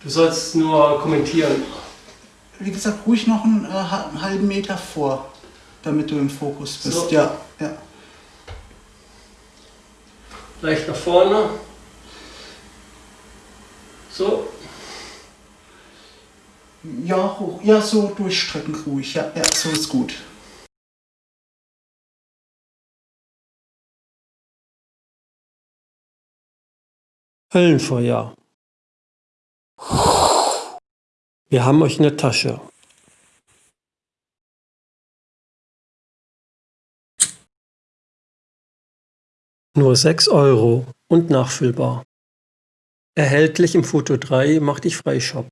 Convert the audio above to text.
Du sollst nur kommentieren. Wie gesagt, ruhig noch einen, äh, einen halben Meter vor, damit du im Fokus bist. So. Ja, ja. Leicht nach vorne. So. Ja, hoch. Ja, so durchstrecken ruhig. Ja, ja, so ist gut. Höllenfeuer. Wir haben euch in der Tasche. Nur 6 Euro und nachfüllbar. Erhältlich im Foto 3 Mach dich frei Shop.